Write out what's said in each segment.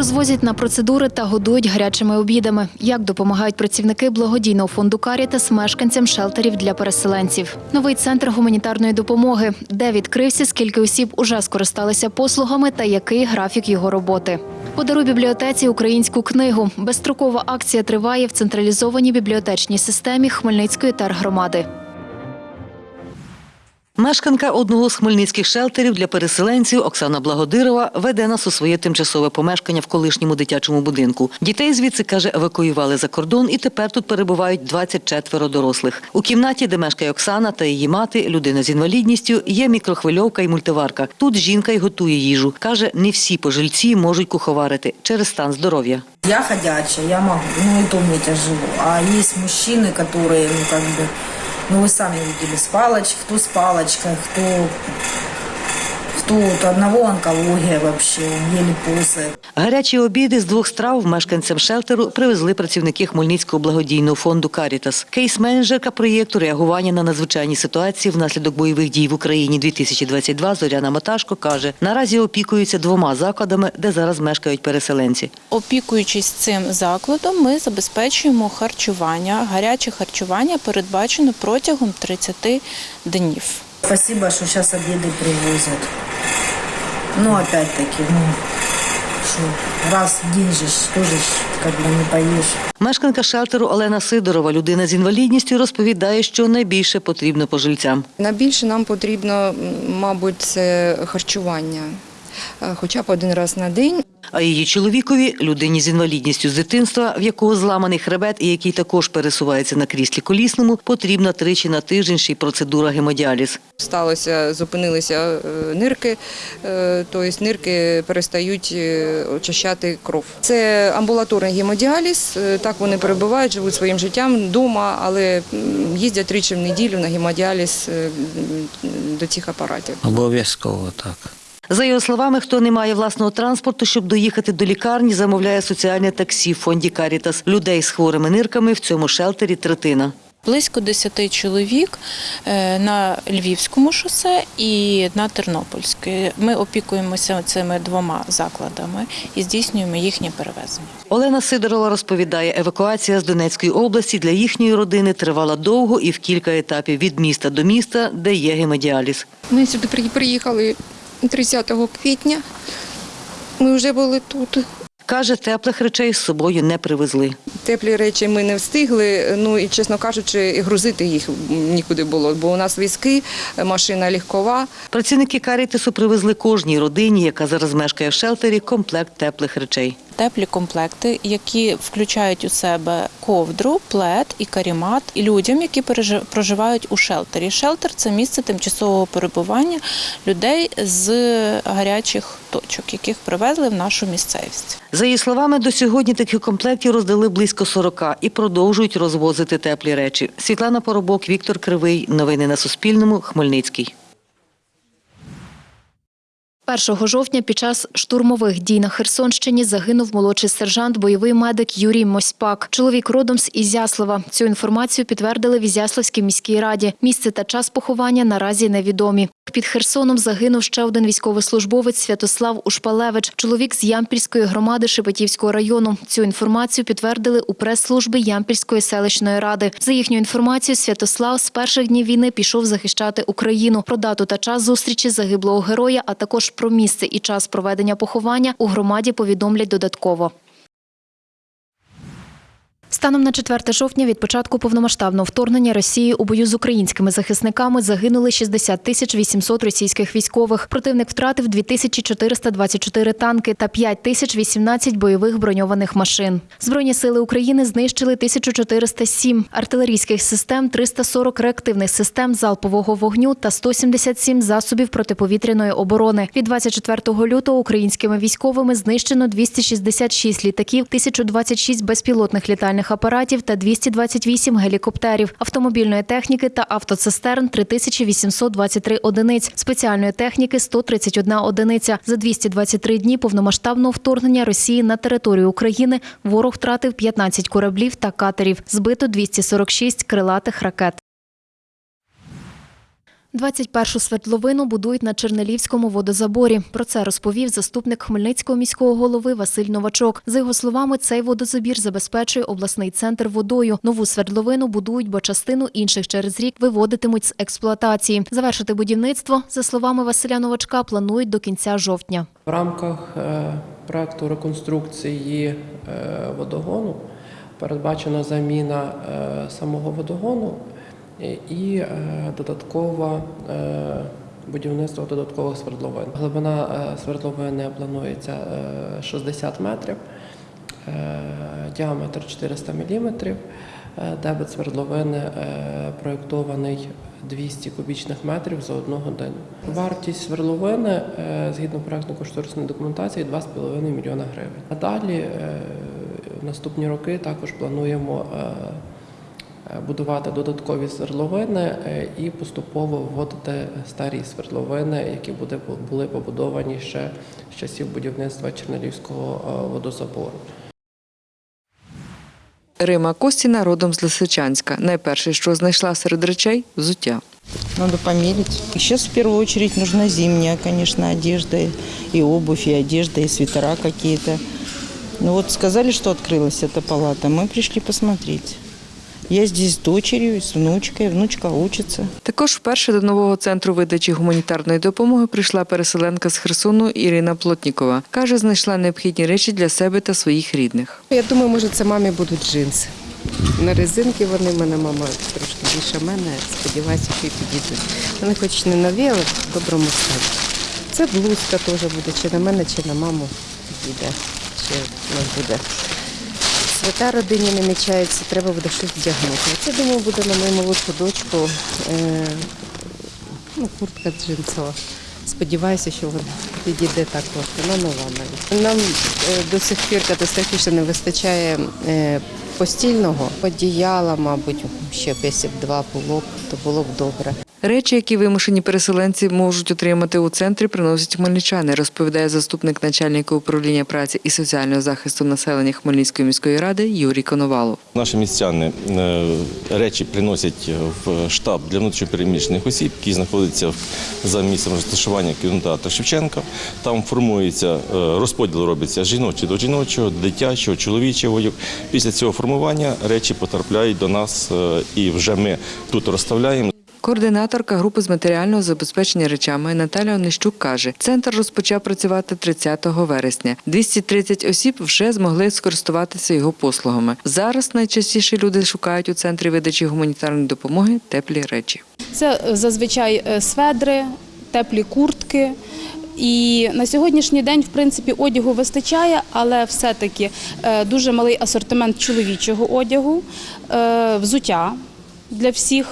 Розвозять на процедури та годують гарячими обідами. Як допомагають працівники благодійного фонду Карітас мешканцям шелтерів для переселенців. Новий центр гуманітарної допомоги, де відкрився, скільки осіб уже скористалися послугами та який графік його роботи. Подаруй бібліотеці українську книгу. Безстрокова акція триває в централізованій бібліотечній системі Хмельницької тергромади. Мешканка одного з хмельницьких шелтерів для переселенців Оксана Благодирова веде нас у своє тимчасове помешкання в колишньому дитячому будинку. Дітей звідси каже, евакуювали за кордон, і тепер тут перебувають 24 дорослих. У кімнаті, де мешкає Оксана та її мати, людина з інвалідністю, є мікрохвильовка і мультиварка. Тут жінка й готує їжу. каже, не всі пожильці можуть куховарити через стан здоров'я. Я ходячая, я могу, ну и то мне тяжело. А есть мужчины, которые, ну как бы, ну вы сами видели, с палочкой, кто с палочкой, кто, у одного онкология вообще, еле ползает. Гарячі обіди з двох страв мешканцям шелтеру привезли працівники Хмельницького благодійного фонду Карітас. Кейс-менеджерка проєкту реагування на надзвичайні ситуації внаслідок бойових дій в Україні 2022 Зоряна Маташко каже, наразі опікуються двома закладами, де зараз мешкають переселенці. Опікуючись цим закладом, ми забезпечуємо харчування. Гаряче харчування передбачено протягом 30 днів. Спасибо, что сейчас обеды привозят. Ну, опять-таки, ну, що раз в день же ж тоже как бы не поїш. Мешканка шелтеру Олена Сидорова, людина з інвалідністю, розповідає, що найбільше потрібно пожильцям. Найбільше нам потрібно, мабуть, це харчування, хоча б один раз на день. А її чоловікові, людині з інвалідністю з дитинства, в якого зламаний хребет і який також пересувається на кріслі колісному, потрібна тричі на тиждень ще й процедура гемодіаліз. Сталося, зупинилися е, нирки, е, тобто нирки перестають е, очищати кров. Це амбулаторний гемодіаліз. е, Так вони перебувають, живуть своїм життям вдома, але їздять тричі в неділю на гемодіаліз е, до цих апаратів. Обов'язково так. За його словами, хто не має власного транспорту, щоб доїхати до лікарні, замовляє соціальне таксі в фонді Карітас. Людей з хворими нирками в цьому шелтері третина. Близько 10 чоловік е, на Львівському шосе і на Тернопільській. Ми опікуємося цими двома закладами і здійснюємо їхнє перевезення. Олена Сидорова розповідає, евакуація з Донецької області для їхньої родини тривала довго і в кілька етапів від міста до міста, де є гемодіаліз. Ми сюди при- приїхали 30 квітня. Ми вже були тут. Каже, теплих речей з собою не привезли. Теплі речі ми не встигли. Ну і чесно кажучи, грузити їх нікуди було, бо у нас візки, машина легкова. Працівники карітесу привезли кожній родині, яка зараз мешкає в шелтері, комплект теплих речей. Теплі комплекти, які включають у себе ковдру, плед і карімат і людям, які проживають у шелтері. Шелтер це місце тимчасового перебування людей з гарячих точок, яких привезли в нашу місцевість. За її словами, до сьогодні таких комплектів роздали близько 40 і продовжують розвозити теплі речі. Світлана Поробок, Віктор Кривий. Новини на Суспільному. Хмельницький. 1 жовтня під час штурмових дій на Херсонщині загинув молодший сержант, бойовий медик Юрій Мосьпак. Чоловік родом з Ізяслава. Цю інформацію підтвердили в Ізяславській міській раді. Місце та час поховання наразі невідомі. Під Херсоном загинув ще один військовослужбовець Святослав Ушпалевич, чоловік з Ямпільської громади Шепетівського району. Цю інформацію підтвердили у прес-службі Ямпільської селищної ради. За їхню інформацією, Святослав з перших днів війни пішов захищати Україну. Про дату та час зустрічі загиблого героя, а також про місце і час проведення поховання у громаді повідомлять додатково. Станом на 4 жовтня від початку повномасштабного вторгнення Росії у бою з українськими захисниками загинули 60 тисяч 800 російських військових. Противник втратив 2424 танки та 5 тисяч 18 бойових броньованих машин. Збройні сили України знищили 1407 артилерійських систем, 340 реактивних систем залпового вогню та 177 засобів протиповітряної оборони. Від 24 лютого українськими військовими знищено 266 літаків, 1026 безпілотних літальних апаратів та 228 гелікоптерів, автомобільної техніки та автоцистерн 3823 одиниць, спеціальної техніки 131 одиниця. За 223 дні повномасштабного вторгнення Росії на територію України ворог втратив 15 кораблів та катерів, збито 246 крилатих ракет. 21-шу свердловину будують на Чернелівському водозаборі. Про це розповів заступник Хмельницького міського голови Василь Новачок. За його словами, цей водозабір забезпечує обласний центр водою. Нову свердловину будують, бо частину інших через рік виводитимуть з експлуатації. Завершити будівництво, за словами Василя Новачка, планують до кінця жовтня. В рамках е, проекту реконструкції е, водогону передбачена заміна е, самого водогону і- і е, додаткове е, будівництво додаткових свердловин. Глибина е, свердловини планується е, 60 метрів, е, діаметр 400 міліметрів. Е, Дебет свердловини е, проєктований 200 кубічних метрів за одну годину. Вартість свердловини е, згідно проєктно-кошторисної документації 2,5 мільйона гривень. А далі е, в наступні роки також плануємо е, е, будувати додаткові свердловини е, і поступово вводити старі свердловини, які буде- були побудовані ще з часів будівництва Чернелівського е, водозабору. Рима Костіна родом з Лисичанська. Найперше, що знайшла серед речей взуття. Надо померить. Сейчас в первую очередь нужна зимняя, конечно, одежда, и обувь, и одежда, и свитера какие-то. Ну вот сказали, что открылась эта палата, мы пришли посмотреть. Я здесь с дочерью, с внучкой, внучка учится. Також вперше до нового центру видачі гуманітарної допомоги прийшла переселенка з Херсону Ірина Плотнікова. Каже, знайшла необхідні речі для себе та своїх рідних. Я думаю, може, це мамі будуть джинси. На резинки вони, в мене мама трошки більше мене. Сподіваюся, що і підійдуть. Вони хоч не нові, але в доброму стані. Це блузка теж буде, чи на мене, чи на маму підійде. Ще у нас буде. Свята родині намічається, треба буде щось вдягнути. Це, думаю, буде на мою молодшу дочку е, ну, куртка джинсова. Сподіваюся, що вона підійде також. Вона нова навіть. Нам е, до сих пір катастрофічно не вистачає е, постільного одіяла, мабуть, ще б два було б, то було б добре. Речі, які вимушені переселенці можуть отримати у центрі, приносять хмельничани, розповідає заступник начальника управління праці і соціального захисту населення Хмельницької міської ради Юрій Коновалов. Наші містяни е, речі приносять в штаб для внутрішньопереміщених осіб, який знаходиться за місцем розташування кінотеатру Шевченка. Там формується е, розподіл робиться жіночий до жіночого, дитячого, чоловічого. Після цього формування речі потрапляють до нас е, і вже ми тут розставляємо. Координаторка групи з матеріального забезпечення речами Наталя Онищук каже, центр розпочав працювати 30 вересня. 230 осіб вже змогли скористуватися його послугами. Зараз найчастіше люди шукають у центрі видачі гуманітарної допомоги теплі речі. Це зазвичай е, сведри, теплі куртки. І на сьогоднішній день, в принципі, одягу вистачає, але все-таки е, дуже малий асортимент чоловічого одягу, е, взуття для всіх,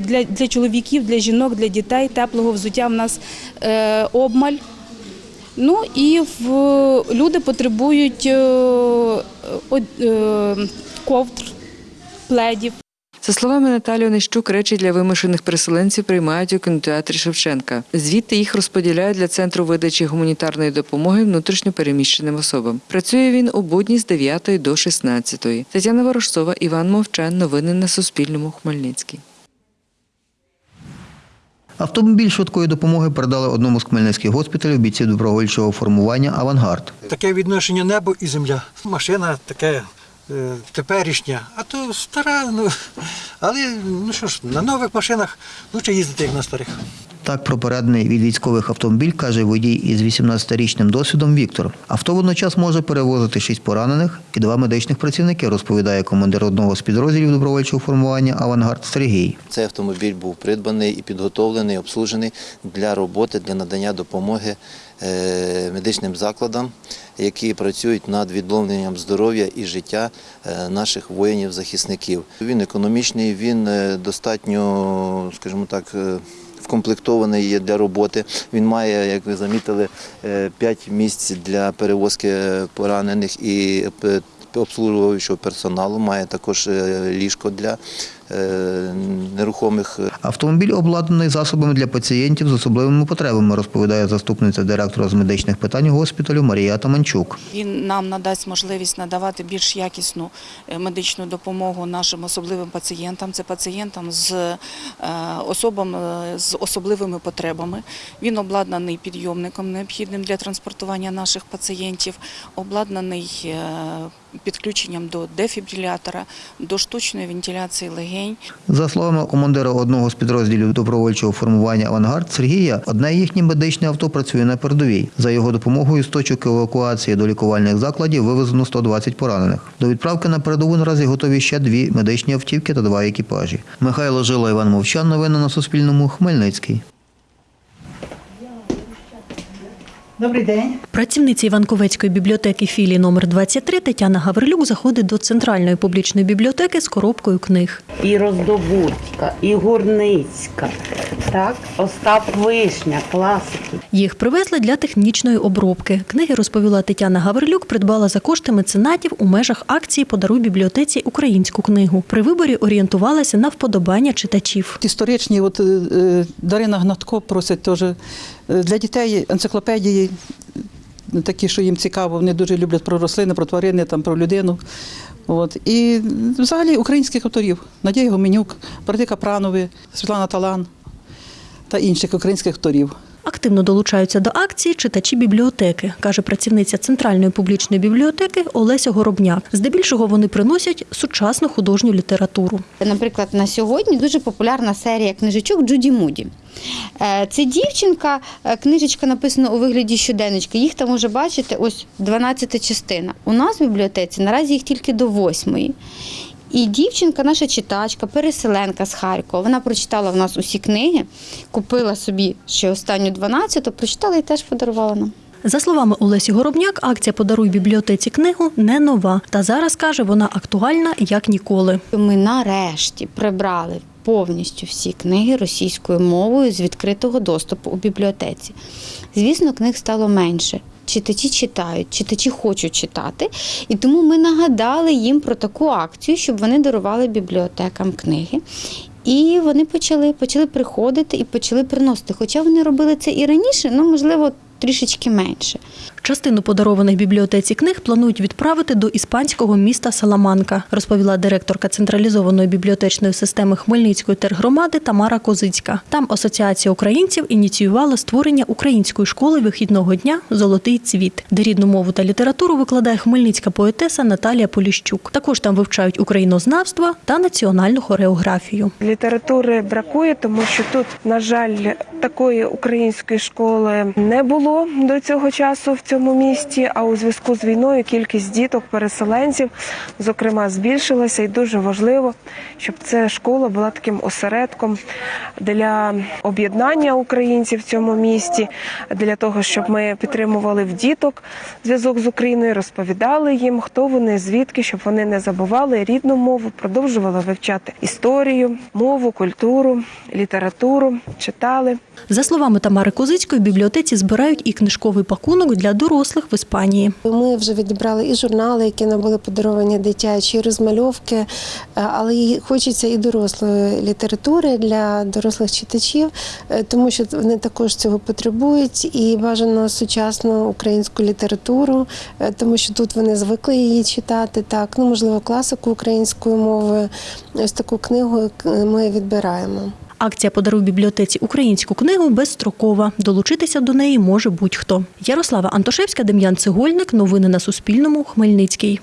для, для чоловіків, для жінок, для дітей. Теплого взуття в нас е, обмаль. Ну і в, люди потребують е, е, ковдр, пледів. За словами Наталі Онищук, речі для вимушених переселенців приймають у кінотеатрі Шевченка. Звідти їх розподіляють для центру видачі гуманітарної допомоги внутрішньо переміщеним особам. Працює він у будні з 9 до 16. Тетяна Ворожцова, Іван Мовчан. Новини на Суспільному. Хмельницький. Автомобіль швидкої допомоги передали одному з хмельницьких госпіталів бійців добровольчого формування Авангард. Таке відношення небо і земля. Машина таке теперішня, а то стара, ну але ну що ж, на нових машинах лучше їздити, як на старих. Так про переданий від військових автомобіль каже водій із 18-річним досвідом Віктор. Авто водночас може перевозити шість поранених і два медичних працівники, розповідає командир одного з підрозділів добровольчого формування Авангард Сергій. Цей автомобіль був придбаний і підготовлений, обслужений для роботи, для надання допомоги е, медичним закладам, які працюють над відновленням здоров'я і життя е, наших воїнів-захисників. Він економічний, він е, достатньо, скажімо так, е, вкомплектований є для роботи. Він має, як ви замітили, 5 місць для перевозки поранених і е, обслуговуючого персоналу, має також е, ліжко для е, нерухомих Автомобіль обладнаний засобами для пацієнтів з особливими потребами, розповідає заступниця директора з медичних питань госпіталю Марія Таманчук. Він нам надасть можливість надавати більш якісну е, медичну допомогу нашим особливим пацієнтам. Це пацієнтам з е, особами з особливими потребами. Він обладнаний підйомником, необхідним для транспортування наших пацієнтів, обладнаний е, підключенням до дефібрилятора, до штучної вентиляції легень. За словами командира одного з підрозділів добровольчого формування «Авангард» Сергія, одне їхнє медичне авто працює на передовій. За його допомогою з точок евакуації до лікувальних закладів вивезено 120 поранених. До відправки на передову наразі готові ще дві медичні автівки та два екіпажі. Михайло Жило, Іван Мовчан. Новини на Суспільному. Хмельницький. Добрий день. Працівниця Іванковецької бібліотеки філії номер 23 Тетяна Гаврилюк заходить до центральної публічної бібліотеки з коробкою книг. І Роздобудька, і Гурницька, так, Остап Вишня, класики. Їх привезли для технічної обробки. Книги, розповіла Тетяна Гаврилюк, придбала за кошти меценатів у межах акції Подаруй бібліотеці українську книгу. При виборі орієнтувалася на вподобання читачів. Історичні, от е, Дарина Гнатко просить теж е, для дітей енциклопедії, е, такі, що їм цікаво, вони дуже люблять про рослини, про тварини, там, про людину. От. І взагалі українських авторів Надія Гоменюк, брати Пранови, Світлана Талан та інших українських авторів. Активно долучаються до акції читачі бібліотеки, каже працівниця центральної публічної бібліотеки Олеся Горобняк. Здебільшого вони приносять сучасну художню літературу. Наприклад, на сьогодні дуже популярна серія книжечок Джуді Муді. Е, Це дівчинка, е, книжечка написана у вигляді щоденничка. Їх там може бачити ось 12 частина. У нас в бібліотеці наразі їх тільки до 8. І дівчинка, наша читачка, переселенка з Харкова. Вона прочитала в нас усі книги, купила собі ще останню 12, прочитала і теж подарувала нам. За словами Олесі Горобняк, акція Подаруй бібліотеці книгу не нова. Та зараз каже, вона актуальна як ніколи. Ми нарешті прибрали повністю всі книги російською мовою з відкритого доступу у бібліотеці. Звісно, книг стало менше. Читачі читають, читачі хочуть читати, і тому ми нагадали їм про таку акцію, щоб вони дарували бібліотекам книги. І вони почали, почали приходити і почали приносити. Хоча вони робили це і раніше, ну можливо, трішечки менше. Частину подарованих бібліотеці книг планують відправити до іспанського міста Саламанка, розповіла директорка централізованої бібліотечної системи Хмельницької тергромади Тамара Козицька. Там Асоціація українців ініціювала створення української школи вихідного дня Золотий цвіт, де рідну мову та літературу викладає хмельницька поетеса Наталія Поліщук. Також там вивчають українознавство та національну хореографію. Літератури бракує, тому що тут, на жаль, такої української школи не було до цього часу в цьому місті. А у зв'язку з війною кількість діток, переселенців, зокрема, збільшилася, і дуже важливо, щоб ця школа була таким осередком для об'єднання українців в цьому місті, для того, щоб ми підтримували в діток зв'язок з Україною, розповідали їм, хто вони, звідки, щоб вони не забували рідну мову, продовжували вивчати історію, мову, культуру, літературу, читали. За словами Тамари Козицької, в бібліотеці збирають і книжковий пакунок для дорослих в Іспанії. Ми вже відібрали і журнали, які нам були подаровані дитячі, і розмальовки, е, але хочеться і дорослої літератури для дорослих читачів, е, тому що вони також цього потребують, і бажано сучасну українську літературу, е, тому що тут вони звикли її читати. Так, ну можливо, класику українською мовою. Ось таку книгу ми відбираємо. Акція Подаруй бібліотеці українську книгу безстрокова. Долучитися до неї може будь-хто. Ярослава Антошевська, Дем'ян Цегольник. Новини на Суспільному. Хмельницький.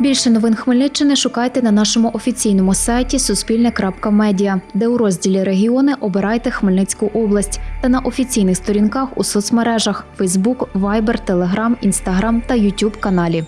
Більше новин Хмельниччини шукайте на нашому офіційному сайті Суспільне.Медіа, де у розділі Регіони обирайте Хмельницьку область та на офіційних сторінках у соцмережах Facebook, Viber, Telegram, Instagram та YouTube каналі.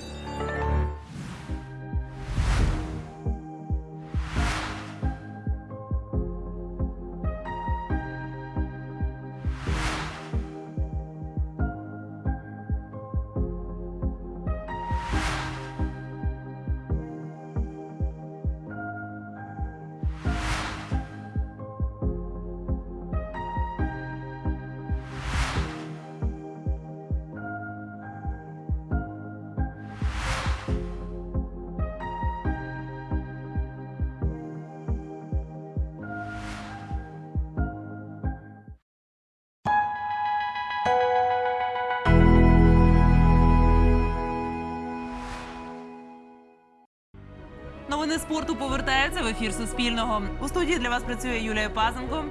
Новини спорту повертаються в ефір Суспільного. У студії для вас працює Юлія Пазенко.